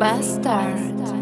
bastard.